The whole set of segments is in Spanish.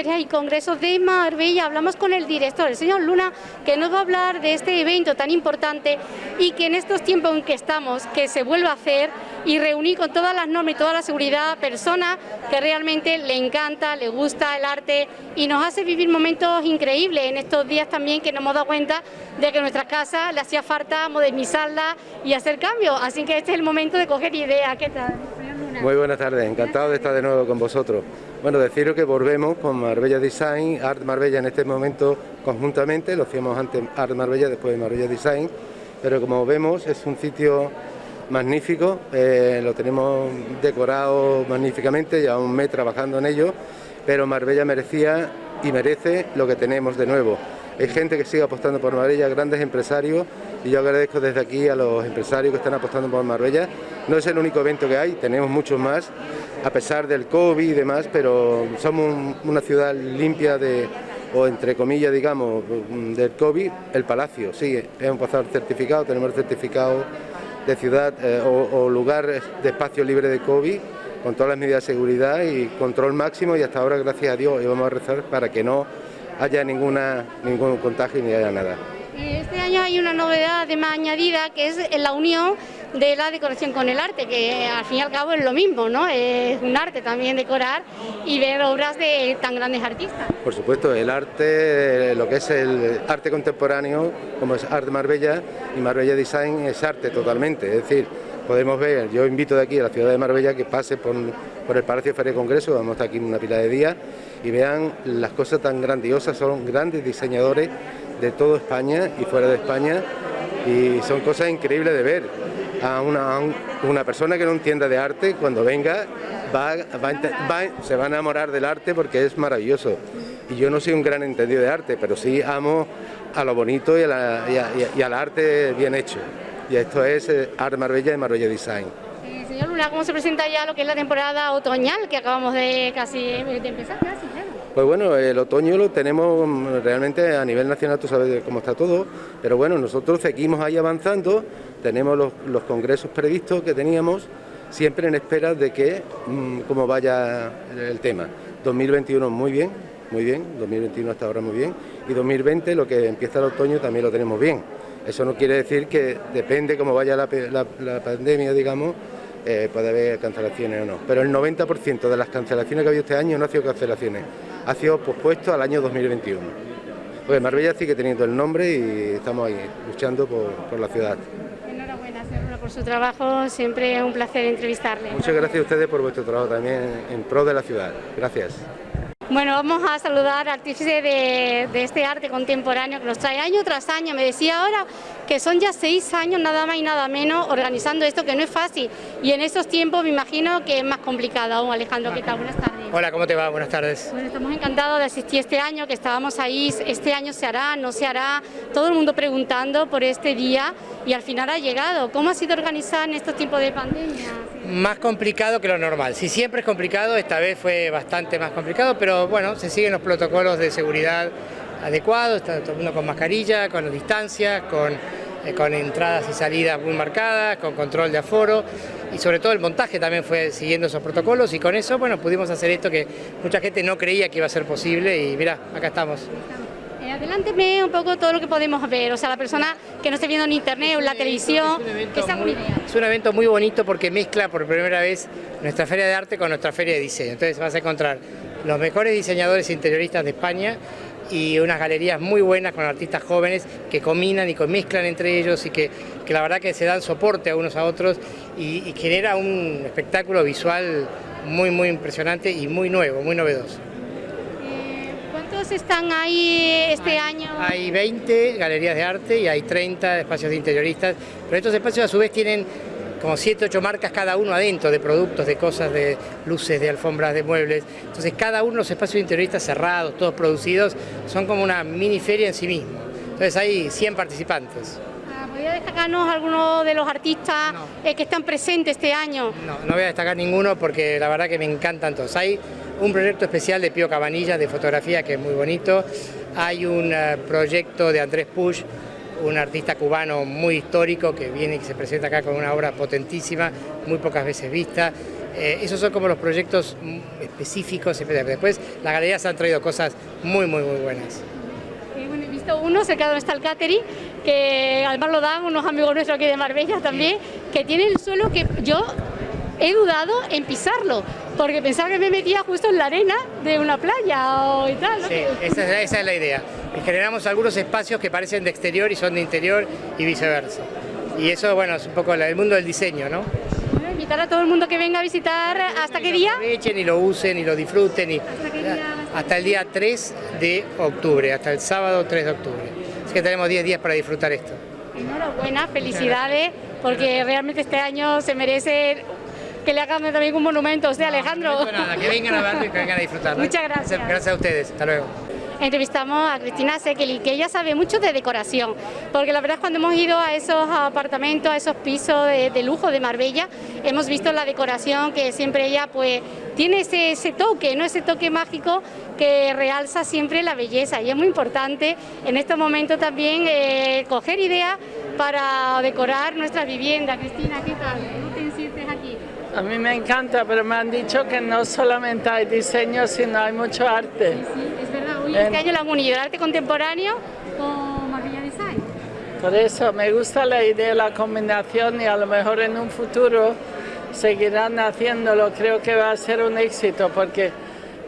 Ferias y Congresos de Marbella. Hablamos con el director, el señor Luna, que nos va a hablar de este evento tan importante y que en estos tiempos en que estamos, que se vuelva a hacer y reunir con todas las normas y toda la seguridad personas que realmente le encanta, le gusta el arte y nos hace vivir momentos increíbles en estos días también que nos hemos dado cuenta de que nuestras casas le hacía falta modernizarla y hacer cambios. Así que este es el momento de coger ideas. ¿Qué tal? Muy buenas tardes, encantado de estar de nuevo con vosotros. Bueno, deciros que volvemos con Marbella Design, Art Marbella en este momento conjuntamente, lo hacíamos antes Art Marbella, después de Marbella Design, pero como vemos es un sitio magnífico, eh, lo tenemos decorado magníficamente, ya un mes trabajando en ello, pero Marbella merecía y merece lo que tenemos de nuevo. Hay gente que sigue apostando por Marbella, grandes empresarios, y yo agradezco desde aquí a los empresarios que están apostando por Marbella. No es el único evento que hay, tenemos muchos más, a pesar del COVID y demás, pero somos una ciudad limpia de, o entre comillas, digamos, del COVID, el Palacio, sí, hemos pasado el certificado, tenemos el certificado de ciudad eh, o, lugar de espacio libre de COVID, con todas las medidas de seguridad y control máximo y hasta ahora, gracias a Dios, y vamos a rezar para que no haya ninguna, ningún contagio ni haya nada. Este año hay una novedad de más añadida que es la unión de la decoración con el arte, que al fin y al cabo es lo mismo, ¿no? Es un arte también decorar y ver obras de tan grandes artistas. Por supuesto, el arte, lo que es el arte contemporáneo, como es Arte Marbella y Marbella Design es arte totalmente, es decir, podemos ver, yo invito de aquí a la ciudad de Marbella que pase por, por el Palacio Feria Congreso, vamos a estar aquí una pila de días y vean las cosas tan grandiosas, son grandes diseñadores de toda España y fuera de España y son cosas increíbles de ver. A una, persona que no entienda de arte, cuando venga, va, se va a enamorar del arte porque es maravilloso. Y yo no soy un gran entendido de arte, pero sí amo a lo bonito y, al arte bien hecho. Y esto es eh, Art Marbella y Marbella Design. Luna, ¿cómo se presenta ya lo que es la temporada otoñal que acabamos de casi de empezar casi? Pues bueno, el otoño lo tenemos realmente a nivel nacional, tú sabes cómo está todo, pero bueno, nosotros seguimos ahí avanzando, tenemos los, congresos previstos que teníamos, siempre en espera de que, mm, cómo vaya el tema. 2021 muy bien, muy bien, 2021 hasta ahora muy bien, y 2020 lo que empieza el otoño también lo tenemos bien. Eso no quiere decir que depende cómo vaya la, pandemia, digamos, eh, puede haber cancelaciones o no. Pero el 90% de las cancelaciones que ha habido este año no ha sido cancelaciones ha sido pospuesto al año 2021. Pues Marbella sigue teniendo el nombre y estamos ahí luchando por, la ciudad. Enhorabuena, señor, por su trabajo, siempre es un placer entrevistarle. Muchas gracias a ustedes por vuestro trabajo también en pro de la ciudad. Gracias. Bueno, vamos a saludar al artífice de, de, este arte contemporáneo que nos trae año tras año. Me decía ahora que son ya seis años nada más y nada menos organizando esto, que no es fácil. Y en estos tiempos me imagino que es más complicado aún. Alejandro, ¿qué tal? Buenas tardes. Hola, ¿cómo te va? Buenas tardes. Bueno, estamos encantados de asistir este año, que estábamos ahí, este año se hará, no se hará, todo el mundo preguntando por este día y al final ha llegado. ¿Cómo ha sido organizar en estos tiempos de pandemia? Más complicado que lo normal. Si siempre es complicado, esta vez fue bastante más complicado, pero bueno, se siguen los protocolos de seguridad adecuados, está todo el mundo con mascarilla, con distancias, con eh, con entradas y salidas muy marcadas, con control de aforo y sobre todo el montaje también fue siguiendo esos protocolos y con eso bueno pudimos hacer esto que mucha gente no creía que iba a ser posible y mira, acá estamos. Eh, adelánteme un poco todo lo que podemos ver, o sea, la persona que no esté viendo en internet o en la televisión, es, es un evento muy bonito porque mezcla por primera vez nuestra feria de arte con nuestra feria de diseño, entonces vas a encontrar los mejores diseñadores interioristas de España y unas galerías muy buenas con artistas jóvenes que combinan y mezclan entre ellos y que, la verdad que se dan soporte a unos a otros y, genera un espectáculo visual muy muy impresionante y muy nuevo, muy novedoso. Eh, ¿Cuántos están ahí este año? Hay 20 galerías de arte y hay 30 espacios de interioristas, pero estos espacios a su vez tienen como 7, 8 marcas cada uno adentro de productos, de cosas, de luces, de alfombras, de muebles. Entonces cada uno de los espacios interioristas cerrados, todos producidos, son como una mini feria en sí mismo. Entonces hay 100 participantes. Ah, ¿Podría destacarnos algunos de los artistas eh, que están presentes este año? No, no voy a destacar ninguno porque la verdad que me encantan todos. Hay un proyecto especial de Pío Cabanilla de fotografía que es muy bonito. Hay un eh, proyecto de Andrés Push un artista cubano muy histórico que viene y se presenta acá con una obra potentísima, muy pocas veces vista. Eh, esos son como los proyectos específicos. Después las galerías han traído cosas muy, muy, muy buenas. bueno, he visto uno cerca donde está el catering, que además lo dan unos amigos nuestros aquí de Marbella también, que tiene el suelo que yo he dudado en pisarlo, porque pensaba que me metía justo en la arena de una playa o y tal. Sí, esa, esa es la idea. generamos algunos espacios que parecen de exterior y son de interior y viceversa. Y eso, bueno, es un poco el mundo del diseño, ¿no? invitar a todo el mundo que venga a visitar, ¿hasta qué día? Aprovechen y lo usen y lo disfruten. Y, ¿Hasta, el día 3 de octubre, hasta el sábado 3 de octubre. Así que tenemos 10 días para disfrutar esto. Enhorabuena, felicidades, porque realmente este año se merece que le hagan también un monumento a usted, Alejandro. nada, que vengan a verlo y que vengan a disfrutar. Muchas gracias. Gracias a ustedes, hasta luego entrevistamos a Cristina Sekeli, que ella sabe mucho de decoración, porque la verdad es cuando hemos ido a esos apartamentos, a esos pisos de, lujo de Marbella, hemos visto la decoración que siempre ella pues tiene ese, toque, ¿no? ese toque mágico que realza siempre la belleza y es muy importante en estos momentos también eh, coger ideas para decorar nuestra vivienda. Cristina, ¿qué tal? ¿Cómo te sientes aquí? A mí me encanta, pero me han dicho que no solamente hay diseño, sino hay mucho arte. Sí, es verdad. Hoy este año la unido el arte contemporáneo con Marbella Design. Por eso me gusta la idea de la combinación y a lo mejor en un futuro seguirán haciéndolo. Creo que va a ser un éxito porque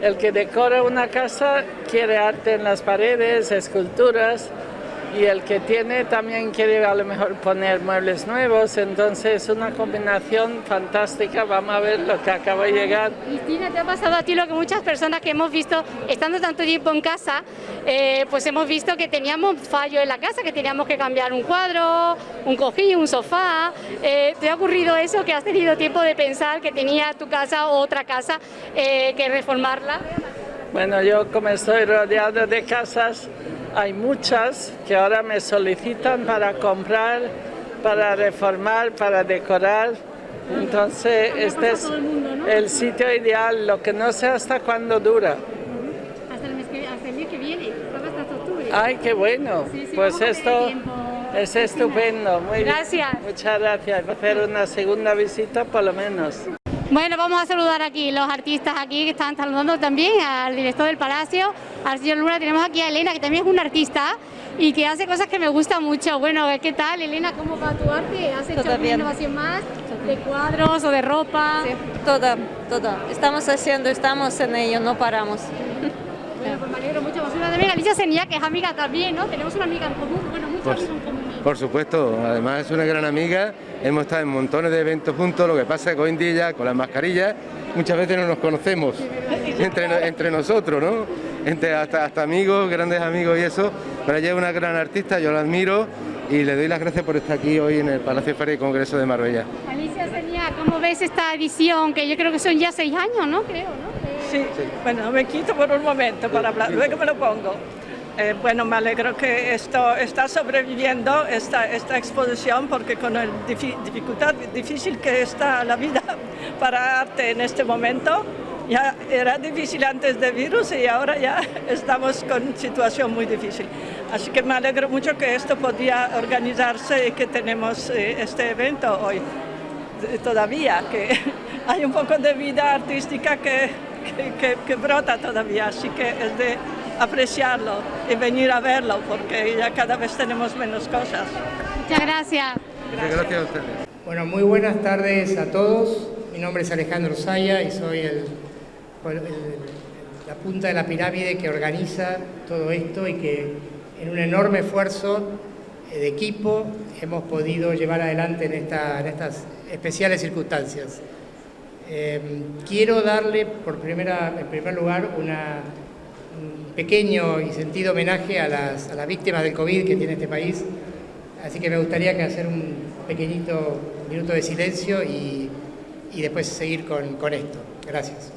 el que decora una casa quiere arte en las paredes, esculturas, y el que tiene también quiere a lo mejor poner muebles nuevos, entonces es una combinación fantástica, vamos a ver lo que acaba de llegar. Cristina, ¿te ha pasado a ti lo que muchas personas que hemos visto, estando tanto tiempo en casa, eh, pues hemos visto que teníamos fallo en la casa, que teníamos que cambiar un cuadro, un cojín, un sofá, eh, ¿te ha ocurrido eso, que has tenido tiempo de pensar que tenía tu casa o otra casa eh, que reformarla? Bueno, yo como estoy rodeado de casas, hay muchas que ahora me solicitan para comprar, para reformar, para decorar. Entonces, este es el sitio ideal, lo que no sé hasta cuándo dura. Hasta el mes que, viene, hasta octubre. Ay, qué bueno. pues esto es estupendo. Muy gracias. Muchas gracias. Va a hacer una segunda visita por lo menos. Bueno, vamos a saludar aquí los artistas aquí que están saludando también al director del Palacio, al señor Luna. Tenemos aquí a Elena, que también es una artista y que hace cosas que me gustan mucho. Bueno, ¿qué tal, Elena? ¿Cómo va tu arte? ¿Has hecho alguna innovación más de cuadros o de ropa? Sí, toda, toda. Estamos haciendo, estamos en ello, no paramos. Bueno, pues me alegro mucho. Vamos una de Alicia Senía, que es amiga también, ¿no? Tenemos una amiga en común, bueno, muchos amigos en común. Por supuesto, además es una gran amiga, hemos estado en montones de eventos juntos, lo que pasa es que hoy en día con las mascarillas muchas veces no nos conocemos entre, entre nosotros, ¿no? Entre hasta, hasta amigos, grandes amigos y eso, pero ella es una gran artista, yo la admiro y le doy las gracias por estar aquí hoy en el Palacio Feria y Congreso de Marbella. Alicia Seña, ¿cómo ves esta edición? Que yo creo que son ya seis años, ¿no? Creo, ¿no? Sí, sí. bueno, me quito por un momento para hablar, luego me lo pongo. Eh, bueno, me alegro que esto está sobreviviendo, esta, esta exposición, porque con la dificultad difícil que está la vida para arte en este momento, ya era difícil antes del virus y ahora ya estamos con situación muy difícil. Así que me alegro mucho que esto podía organizarse y que tenemos eh, este evento hoy todavía, que hay un poco de vida artística que, que, que brota todavía, así que es de apreciarlo y venir a verlo porque ya cada vez tenemos menos cosas. Muchas gracias. Muchas gracias a ustedes. Bueno, muy buenas tardes a todos. Mi nombre es Alejandro Saya y soy el, la punta de la pirámide que organiza todo esto y que en un enorme esfuerzo de equipo hemos podido llevar adelante en, esta, en estas especiales circunstancias. Eh, quiero darle por primera, en primer lugar una pequeño y sentido homenaje a las, a las víctimas del COVID que tiene este país. Así que me gustaría hacer un pequeñito minuto de silencio y, y después seguir con, con esto. Gracias.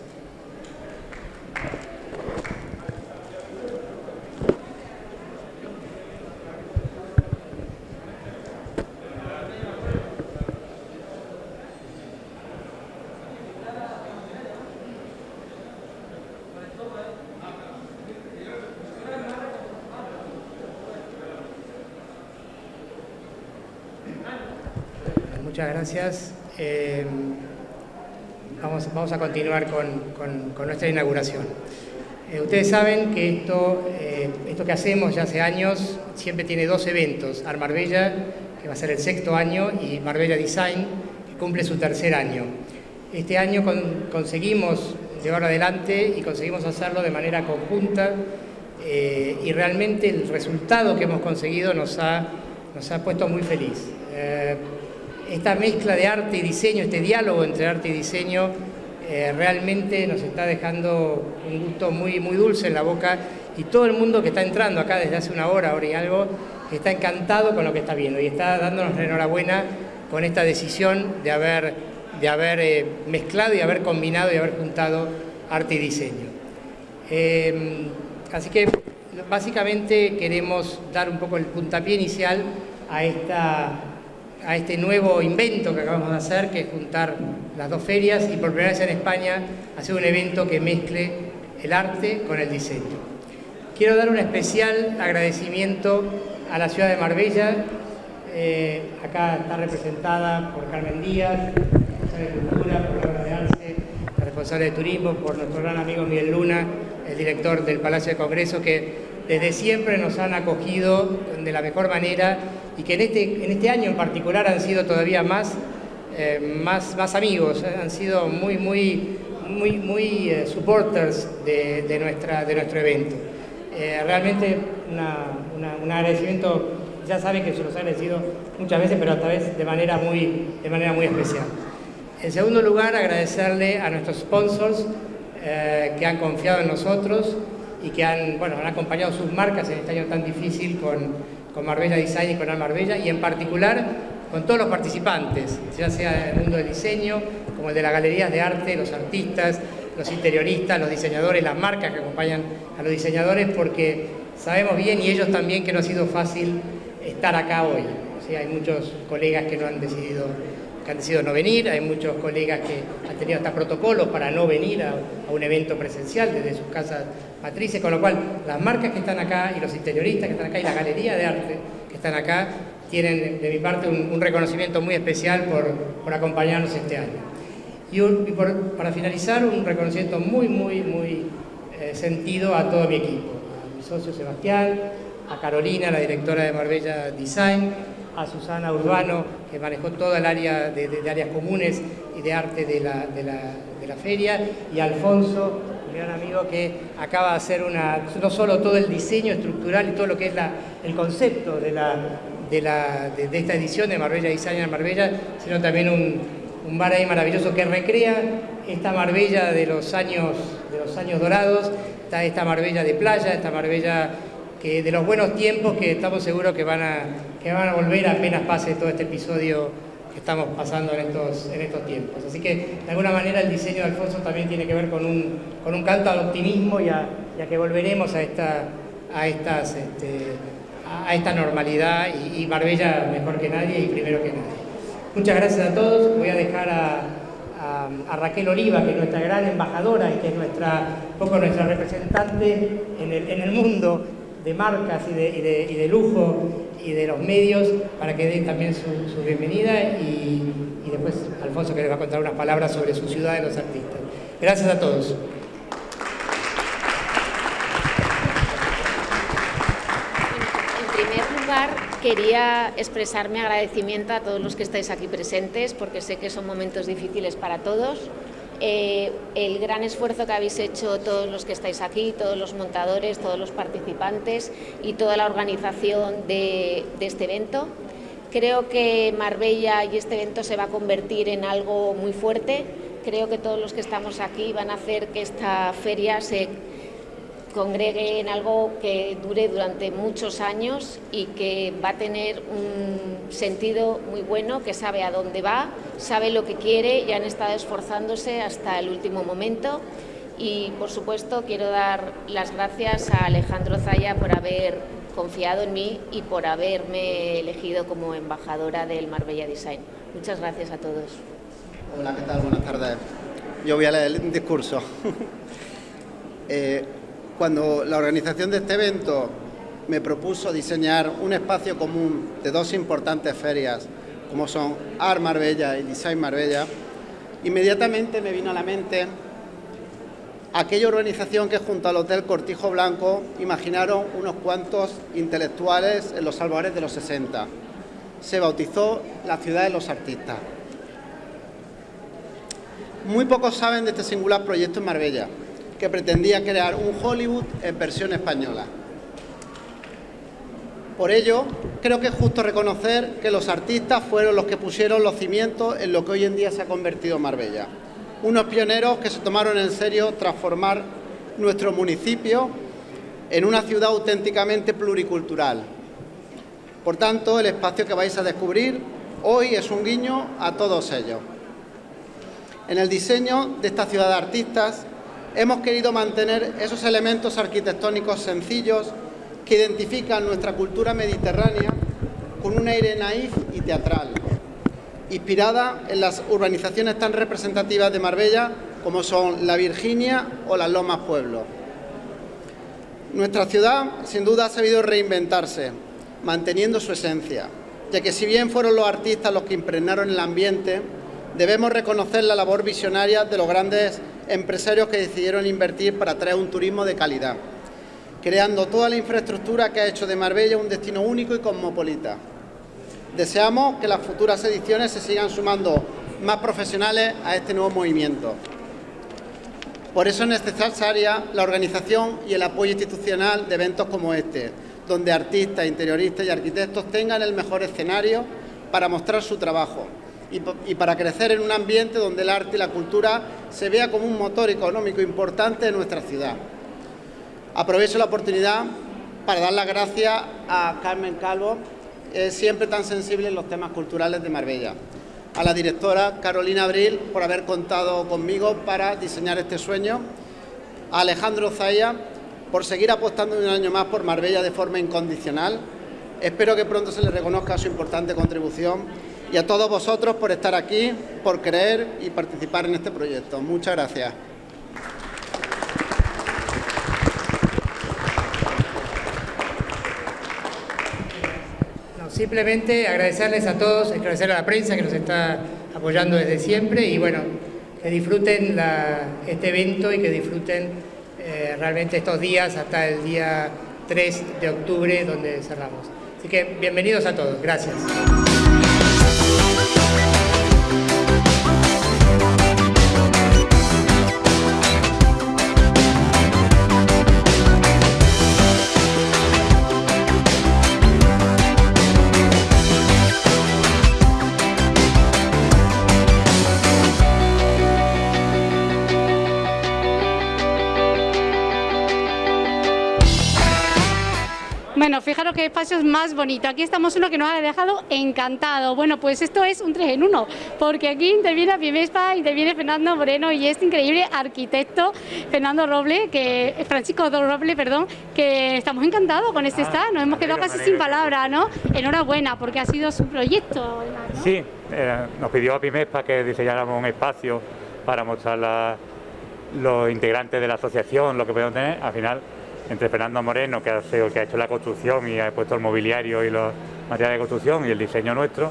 Muchas gracias. Eh, vamos, vamos a continuar con, nuestra inauguración. Eh, ustedes saben que esto, eh, esto que hacemos ya hace años siempre tiene dos eventos, Art Marbella, que va a ser el sexto año, y Marbella Design, que cumple su tercer año. Este año conseguimos llevarlo adelante y conseguimos hacerlo de manera conjunta y realmente el resultado que hemos conseguido nos ha, nos ha puesto muy feliz. Esta mezcla de arte y diseño, este diálogo entre arte y diseño, eh, realmente nos está dejando un gusto muy, muy dulce en la boca y todo el mundo que está entrando acá desde hace una hora, hora y algo, está encantado con lo que está viendo y está dándonos la enhorabuena con esta decisión de haber, de haber eh, mezclado y haber combinado y haber juntado arte y diseño. Em, así que básicamente queremos dar un poco el puntapié inicial a esta a este nuevo invento que acabamos de hacer, que es juntar las dos ferias y por primera vez en España hacer un evento que mezcle el arte con el diseño. Quiero dar un especial agradecimiento a la ciudad de Marbella, eh, acá está representada por Carmen Díaz, responsable de Cultura, por Laura de Arce, la responsable de Turismo, por nuestro gran amigo Miguel Luna, el director del Palacio de Congreso, que desde siempre nos han acogido de la mejor manera y que en este, en este año en particular han sido todavía más, eh, más, más amigos, eh, han sido muy, muy, muy, muy eh, supporters de, nuestra, de nuestro evento. realmente un agradecimiento, ya saben que se los he agradecido muchas veces, pero esta vez de manera muy, de manera muy especial. En segundo lugar, agradecerle a nuestros sponsors que han confiado en nosotros, y que han, bueno, han acompañado sus marcas en este año tan difícil con, con Marbella Design y con Al Marbella y en particular con todos los participantes, ya sea el mundo del diseño, como el de las galerías de arte, los artistas, los interioristas, los diseñadores, las marcas que acompañan a los diseñadores, porque sabemos bien y ellos también que no ha sido fácil estar acá hoy. O hay muchos colegas que no han decidido que han decidido no venir, hay muchos colegas que han tenido hasta protocolos para no venir a, un evento presencial desde sus casas matrices, con lo cual las marcas que están acá y los interioristas que están acá y la galería de arte que están acá tienen de mi parte un, reconocimiento muy especial por, acompañarnos este año. Y, para finalizar, un reconocimiento muy, muy, muy eh, sentido a todo mi equipo, a mi socio Sebastián, a Carolina, la directora de Marbella Design, a Susana Urbano, que manejó toda el área de, áreas comunes y de arte de la, de la, feria, y a Alfonso, un gran amigo que acaba de hacer una, no solo todo el diseño estructural y todo lo que es la, el concepto de, la, de, la, de, esta edición de Marbella Design en Marbella, sino también un, un bar ahí maravilloso que recrea esta Marbella de los años, de los años dorados, está esta Marbella de playa, esta Marbella que de los buenos tiempos que estamos seguros que van a, que van a volver apenas pase todo este episodio que estamos pasando en estos, en estos tiempos. Así que de alguna manera el diseño de Alfonso también tiene que ver con un, con un canto al optimismo y a, que volveremos a esta, a estas, este, a esta normalidad y, y, Marbella mejor que nadie y primero que nadie. Muchas gracias a todos. Voy a dejar a, Raquel Oliva, que es nuestra gran embajadora y que es nuestra, poco nuestra representante en el, en el mundo de marcas y de, y de, lujo y de los medios para que den también su, bienvenida y, y, después Alfonso que les va a contar unas palabras sobre su ciudad de los artistas. Gracias a todos. En primer lugar, quería expresar mi agradecimiento a todos los que estáis aquí presentes porque sé que son momentos difíciles para todos eh, el gran esfuerzo que habéis hecho todos los que estáis aquí, todos los montadores, todos los participantes y toda la organización de, este evento. Creo que Marbella y este evento se va a convertir en algo muy fuerte. Creo que todos los que estamos aquí van a hacer que esta feria se congregue en algo que dure durante muchos años y que va a tener un sentido muy bueno, que sabe a dónde va, sabe lo que quiere y han estado esforzándose hasta el último momento. Y por supuesto quiero dar las gracias a Alejandro Zaya por haber confiado en mí y por haberme elegido como embajadora del Marbella Design. Muchas gracias a todos. Hola, ¿qué tal? Buenas tardes. Yo voy a leer el discurso. eh, cuando la organización de este evento me propuso diseñar un espacio común de dos importantes ferias, como son Art Marbella y Design Marbella, inmediatamente me vino a la mente aquella organización que junto al Hotel Cortijo Blanco imaginaron unos cuantos intelectuales en los albores de los 60. Se bautizó la ciudad de los artistas. Muy pocos saben de este singular proyecto en Marbella, que pretendía crear un Hollywood en versión española. Por ello, creo que es justo reconocer que los artistas fueron los que pusieron los cimientos en lo que hoy en día se ha convertido Marbella. Unos pioneros que se tomaron en serio transformar nuestro municipio en una ciudad auténticamente pluricultural. Por tanto, el espacio que vais a descubrir hoy es un guiño a todos ellos. En el diseño de esta ciudad de artistas hemos querido mantener esos elementos arquitectónicos sencillos que identifican nuestra cultura mediterránea con un aire naif y teatral, inspirada en las urbanizaciones tan representativas de Marbella como son la Virginia o las Lomas Pueblo. Nuestra ciudad, sin duda, ha sabido reinventarse, manteniendo su esencia, ya que si bien fueron los artistas los que impregnaron el ambiente, debemos reconocer la labor visionaria de los grandes empresarios que decidieron invertir para traer un turismo de calidad creando toda la infraestructura que ha hecho de Marbella un destino único y cosmopolita. Deseamos que las futuras ediciones se sigan sumando más profesionales a este nuevo movimiento. Por eso es necesaria la organización y el apoyo institucional de eventos como este, donde artistas, interioristas y arquitectos tengan el mejor escenario para mostrar su trabajo y, para crecer en un ambiente donde el arte y la cultura se vea como un motor económico importante de nuestra ciudad. Aprovecho la oportunidad para dar las gracias a Carmen Calvo, siempre tan sensible en los temas culturales de Marbella. A la directora Carolina Abril por haber contado conmigo para diseñar este sueño. A Alejandro Zaya por seguir apostando un año más por Marbella de forma incondicional. Espero que pronto se le reconozca su importante contribución y a todos vosotros por estar aquí, por creer y participar en este proyecto. Muchas gracias. Simplemente agradecerles a todos, agradecer a la prensa que nos está apoyando desde siempre y bueno, que disfruten este evento y que disfruten eh, realmente estos días hasta el día 3 de octubre donde cerramos. Así que bienvenidos a todos, gracias. Fijaros qué espacio es más bonito. Aquí estamos uno que nos ha dejado encantado. Bueno, pues esto es un 3 en 1, porque aquí interviene Pimespa, interviene Fernando Moreno y este increíble arquitecto Fernando Roble, que Francisco Roble, perdón, que estamos encantados con este ah, Nos hemos quedado casi sin palabras, ¿no? Enhorabuena, porque ha sido su proyecto. Sí, eh, nos pidió a Pimespa que diseñáramos un espacio para mostrar los integrantes de la asociación, lo que podemos tener. Al final entre Fernando Moreno, que ha, que ha hecho la construcción y ha puesto el mobiliario y los materiales de construcción y el diseño nuestro,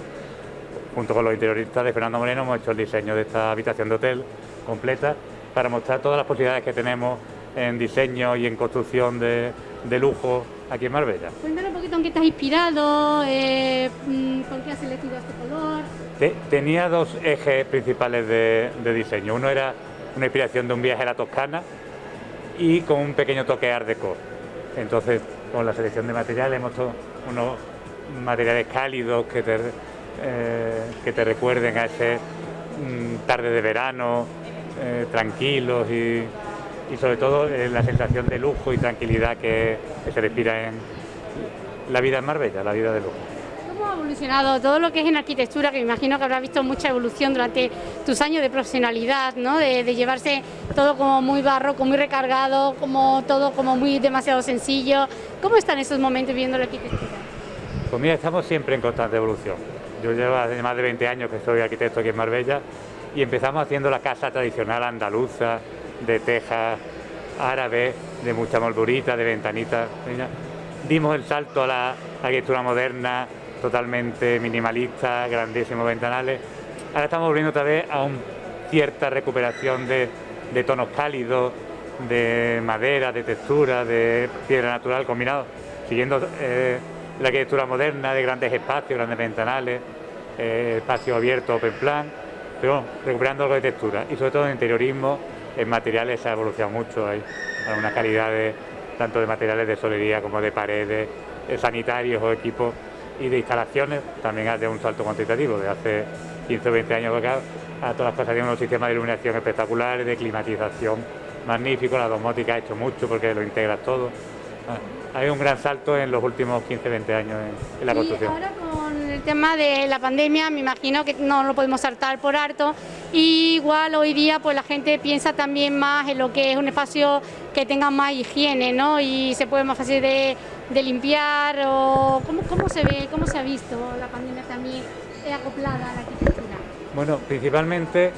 junto con los interioristas de Fernando Moreno hemos hecho el diseño de esta habitación de hotel completa para mostrar todas las posibilidades que tenemos en diseño y en construcción de, lujo aquí en Marbella. Cuéntanos un poquito en qué estás inspirado, eh, mm, con qué has elegido este color. tenía dos ejes principales de, de diseño. Uno era una inspiración de un viaje a la Toscana, y con un pequeño toque art deco. Entonces, con la selección de materiales hemos hecho unos materiales cálidos que te, eh, que te recuerden a ese mm, tarde de verano, eh, tranquilos y, y, sobre todo eh, la sensación de lujo y tranquilidad que, se respira en la vida en Marbella, la vida de lujo ha evolucionado todo lo que es en arquitectura, que me imagino que habrás visto mucha evolución durante tus años de profesionalidad, ¿no? de, llevarse todo como muy barroco, muy recargado, como todo como muy demasiado sencillo. ¿Cómo están esos momentos viendo la arquitectura? Pues mira, estamos siempre en constante evolución. Yo llevo hace más de 20 años que soy arquitecto aquí en Marbella y empezamos haciendo la casa tradicional andaluza, de tejas árabes, de mucha moldurita, de ventanitas. Dimos el salto a la arquitectura moderna, totalmente minimalista, grandísimos ventanales. Ahora estamos volviendo otra vez a un cierta recuperación de, tonos cálidos, de madera, de textura, de piedra natural combinado, siguiendo eh, la arquitectura moderna de grandes espacios, grandes ventanales, eh, espacio abierto, open plan, pero recuperando algo de textura y sobre todo en interiorismo, en materiales se ha evolucionado mucho, hay una calidad de, tanto de materiales de solería como de paredes, eh, sanitarios o equipos y de instalaciones, también hace un salto cuantitativo de hace 15 o 20 años acá, a todas las cosas tienen unos sistemas de iluminación espectaculares, de climatización magnífico, la domótica ha hecho mucho porque lo integras todo. Ah, hay un gran salto en los últimos 15 20 años en, la construcción el tema de la pandemia, me imagino que no lo podemos saltar por harto. igual hoy día pues la gente piensa también más en lo que es un espacio que tenga más higiene, ¿no? Y se puede más fácil de, limpiar o ¿cómo, ¿cómo, se ve, cómo se ha visto la pandemia también acoplada a la arquitectura. Bueno, principalmente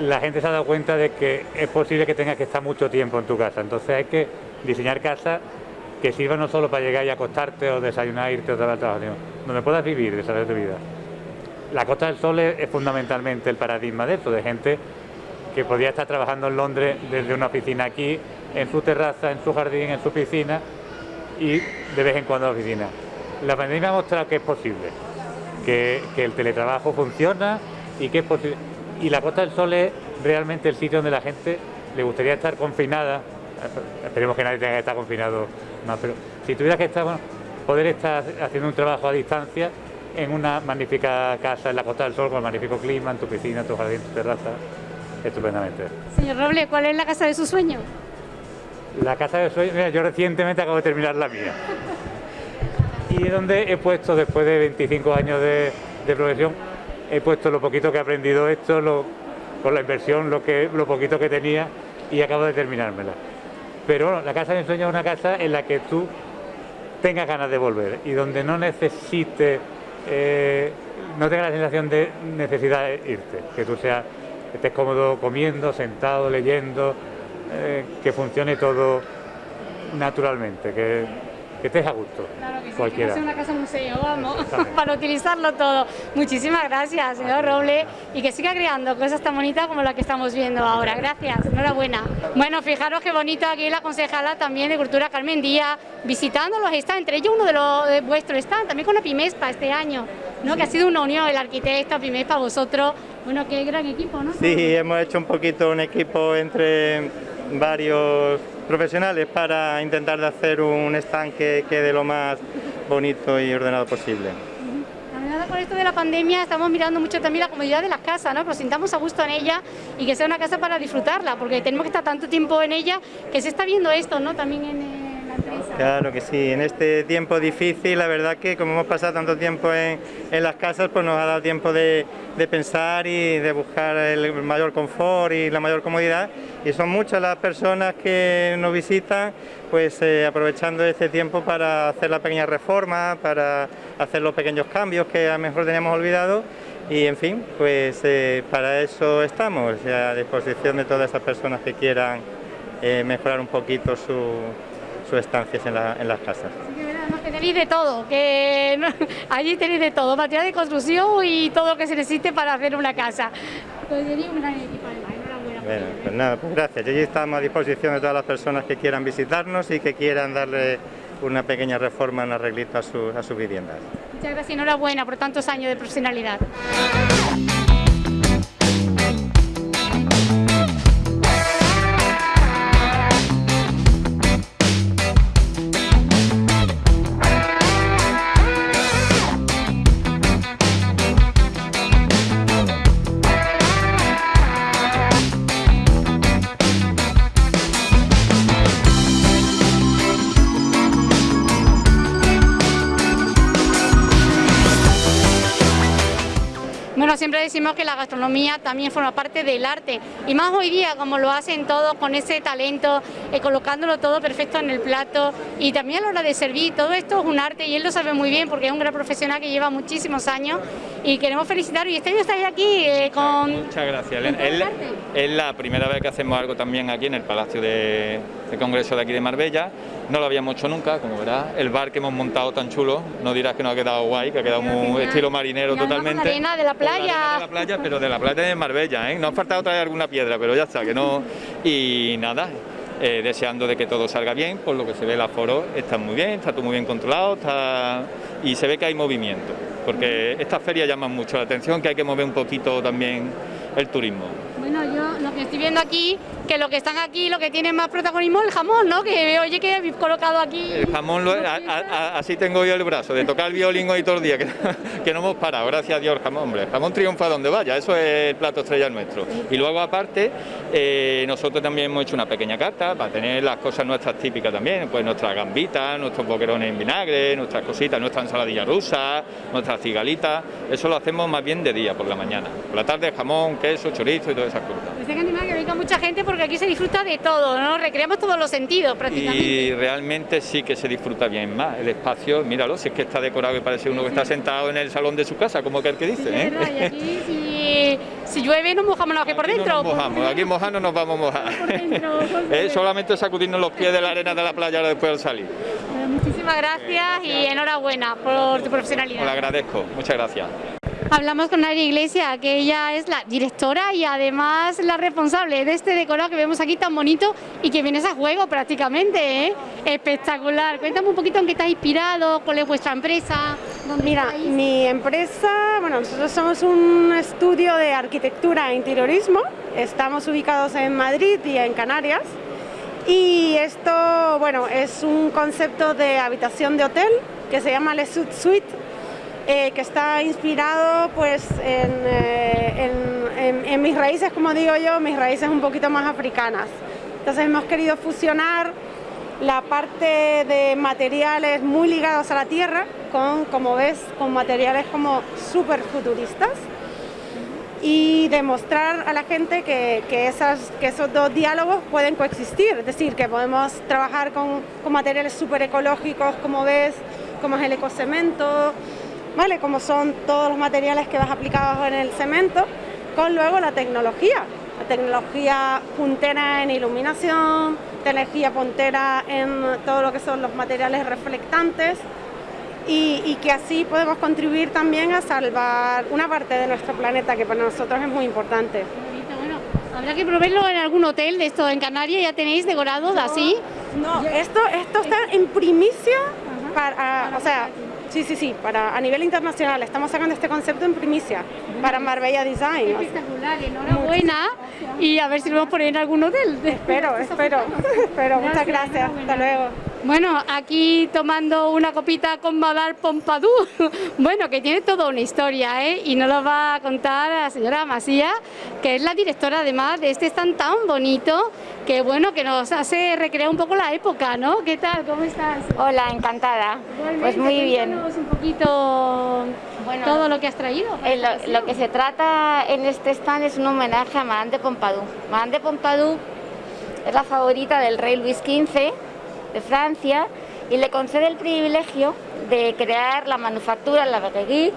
la gente se ha dado cuenta de que es posible que tengas que estar mucho tiempo en tu casa, entonces hay que diseñar casas que sirva no solo para llegar y acostarte o desayunar, irte otra vez al trabajo, sino donde puedas vivir, desarrollar tu vida. La Costa del Sol es, fundamentalmente el paradigma de eso, de gente que podría estar trabajando en Londres desde una oficina aquí, en su terraza, en su jardín, en su piscina y de vez en cuando a la oficina. La pandemia ha mostrado que es posible, que, el teletrabajo funciona y que es posible. Y la Costa del Sol es realmente el sitio donde la gente le gustaría estar confinada, esperemos que nadie tenga que estar confinado pero si tuvieras que estar, poder estar haciendo un trabajo a distancia en una magnífica casa en la Costa del Sol con el magnífico clima, en tu piscina, tu jardín, tu terraza, estupendamente. Señor Roble, ¿cuál es la casa de su sueño? La casa de sueño, mira, yo recientemente acabo de terminar la mía. Y es donde he puesto, después de 25 años de, profesión, he puesto lo poquito que he aprendido esto, lo, con la inversión, lo, que, lo poquito que tenía y acabo de terminármela. Pero la casa de ensueño es una casa en la que tú tengas ganas de volver y donde no necesites, eh, no tengas la sensación de necesidad de irte, que tú seas, estés cómodo comiendo, sentado, leyendo, eh, que funcione todo naturalmente, que, que estés a gusto. Claro que sí, cualquiera. que no sea una casa museo, vamos, para utilizarlo todo. Muchísimas gracias, señor Roble, y que siga creando cosas tan bonitas como la que estamos viendo ahora. Gracias, enhorabuena. Bueno, fijaros qué bonito aquí la concejala también de Cultura Carmen Díaz, visitando los stands, entre ellos uno de los de vuestros stands, también con la Pimespa este año, ¿no? que ha sido una unión, el arquitecto, Pimespa, vosotros, bueno, qué gran equipo, ¿no? Sí, hemos hecho un poquito un equipo entre varios profesionales para intentar de hacer un stand que quede lo más bonito y ordenado posible. Con esto de la pandemia estamos mirando mucho también la comodidad de las casas, ¿no? que nos sintamos a gusto en ella y que sea una casa para disfrutarla, porque tenemos que estar tanto tiempo en ella que se está viendo esto ¿no? también en Claro que sí, en este tiempo difícil, la verdad que como hemos pasado tanto tiempo en, las casas, pues nos ha dado tiempo de, pensar y de buscar el mayor confort y la mayor comodidad. Y son muchas las personas que nos visitan, pues eh, aprovechando este tiempo para hacer la pequeña reforma, para hacer los pequeños cambios que a lo mejor teníamos olvidado. Y en fin, pues eh, para eso estamos, a disposición de todas esas personas que quieran eh, mejorar un poquito su sus estancias en, las casas. que tenéis de todo, que allí tenéis de todo, material de construcción y todo lo que se necesite para hacer una casa. Pues un gran equipo Bueno, pues nada, pues gracias. Allí estamos a disposición de todas las personas que quieran visitarnos y que quieran darle una pequeña reforma, un arreglito a, a sus viviendas. Muchas gracias, enhorabuena por tantos años de profesionalidad. Decimos que la gastronomía también forma parte del arte y más hoy día como lo hacen todos con ese talento, eh, colocándolo todo perfecto en el plato y también a la hora de servir, todo esto es un arte y él lo sabe muy bien porque es un gran profesional que lleva muchísimos años y queremos felicitaros. Y este año estáis aquí eh, con... Muchas gracias, Elena. Es, la primera vez que hacemos algo también aquí en el Palacio de, Congreso de aquí de Marbella. No lo habíamos hecho nunca, como verás. El bar que hemos montado tan chulo, no dirás que no ha quedado guay, que ha quedado muy estilo marinero totalmente. La arena de la playa. de la playa, pero de la playa de Marbella, ¿eh? No ha faltado traer alguna piedra, pero ya está, que no... Y nada, eh, deseando de que todo salga bien, por lo que se ve el aforo está muy bien, está todo muy bien controlado está... y se ve que hay movimiento, porque estas ferias llaman mucho la atención, que hay que mover un poquito también el turismo. Bueno, yo lo que estoy viendo aquí, que lo que están aquí, lo que tiene más protagonismo es el jamón, ¿no? Que oye que habéis colocado aquí... El jamón, así tengo yo el brazo, de tocar el violín hoy todo el día, que, que, no hemos parado, gracias a Dios, jamón, hombre. El jamón triunfa donde vaya, eso es el plato estrella nuestro. Y luego aparte, eh, nosotros también hemos hecho una pequeña carta para tener las cosas nuestras típicas también, pues nuestras gambitas, nuestros boquerones en vinagre, nuestras cositas, nuestra ensaladilla rusa, nuestras cigalitas, eso lo hacemos más bien de día, por la mañana. Por la tarde jamón, queso, chorizo y todas esas cosas. Dice que que venga mucha gente porque aquí se disfruta de todo, ¿no? Recreamos todos los sentidos prácticamente. Y realmente sí que se disfruta bien más. El espacio, míralo, si es que está decorado y parece uno que está sentado en el salón de su casa, como que el que dice. ¿eh? y aquí si, llueve nos mojamos los que por dentro. No nos mojamos, aquí mojando nos vamos a mojar. es solamente sacudirnos los pies de la arena de la playa después al salir. muchísimas gracias y enhorabuena por tu profesionalidad. Lo agradezco, muchas gracias. Hablamos con Ari Iglesia, que ella es la directora y además la responsable de este decorado que vemos aquí tan bonito y que viene a juego prácticamente, ¿eh? espectacular. Cuéntame un poquito en qué está inspirado, cuál es vuestra empresa. Mira, mi empresa, bueno, nosotros somos un estudio de arquitectura e interiorismo, estamos ubicados en Madrid y en Canarias. Y esto, bueno, es un concepto de habitación de hotel que se llama Le Suite eh, que está inspirado pues eh, en, mis raíces, como digo yo, mis raíces un poquito más africanas. Entonces hemos querido fusionar la parte de materiales muy ligados a la tierra con, como ves, con materiales como súper futuristas y demostrar a la gente que, esos dos diálogos pueden coexistir, es decir, que podemos trabajar con, con materiales súper ecológicos, como ves, como es el ecocemento, ¿vale? Como son todos los materiales que vas aplicados en el cemento, con luego la tecnología, la tecnología puntera en iluminación, tecnología puntera en todo lo que son los materiales reflectantes y, que así podemos contribuir también a salvar una parte de nuestro planeta que para nosotros es muy importante. Habrá que probarlo en algún hotel de esto en Canarias, ya tenéis decorados así. No, esto, esto está en primicia, para, o sea, Sí, sí, sí, para, a nivel internacional. Estamos sacando este concepto en primicia para Marbella Design. Espectacular, enhorabuena y a ver si lo vamos a poner en algún hotel. Espero, espero, espero. Muchas gracias, hasta luego. Bueno, aquí tomando una copita con Madame Pompadour, bueno, que tiene toda una historia, ¿eh? Y nos lo va a contar la señora Masía, que es la directora además de este stand tan bonito, que bueno, que nos hace recrear un poco la época, ¿no? ¿Qué tal? ¿Cómo estás? Hola, encantada. pues muy bien. un poquito bueno, todo lo que has traído. lo, lo, que se trata en este stand es un homenaje a Madame de Pompadour. Madame de Pompadour es la favorita del rey Luis XV de Francia y le concede el privilegio de crear la manufactura, la verrerie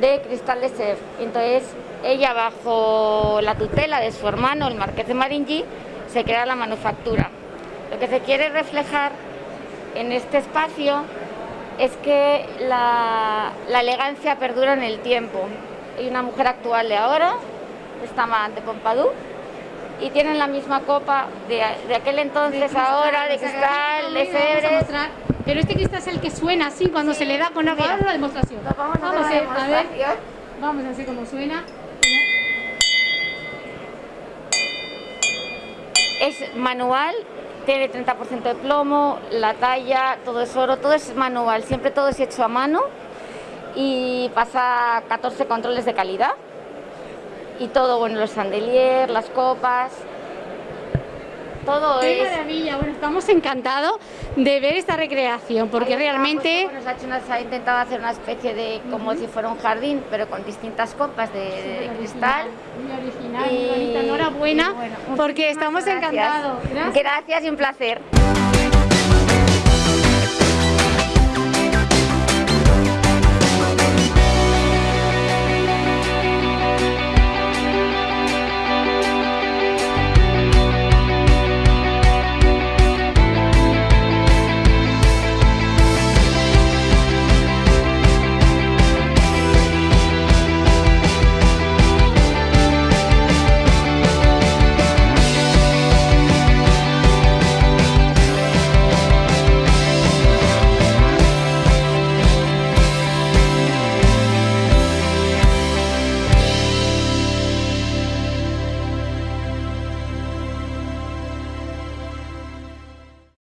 de Cristal de Sèvres. Entonces ella bajo la tutela de su hermano, el marqués de Maringui, se crea la manufactura. Lo que se quiere reflejar en este espacio es que la, elegancia perdura en el tiempo. Hay una mujer actual de ahora, esta de Pompadour, y tienen la misma copa de, aquel entonces, ahora, de cristal, de febre. Pero este cristal es el que suena así cuando se le da con agua. Vamos a la demostración. vamos, a, ver, a ver. Vamos a ver cómo suena. Es manual, tiene 30% de plomo, la talla, todo es oro, todo es manual, siempre todo es hecho a mano y pasa 14 controles de calidad y todo, bueno, los sandelier, las copas, todo Qué maravilla, bueno, estamos encantados de ver esta recreación, porque realmente... se ha intentado hacer una especie de, como si fuera un jardín, pero con distintas copas de, cristal. Muy original, muy bonita, enhorabuena, porque estamos encantados. gracias y un placer.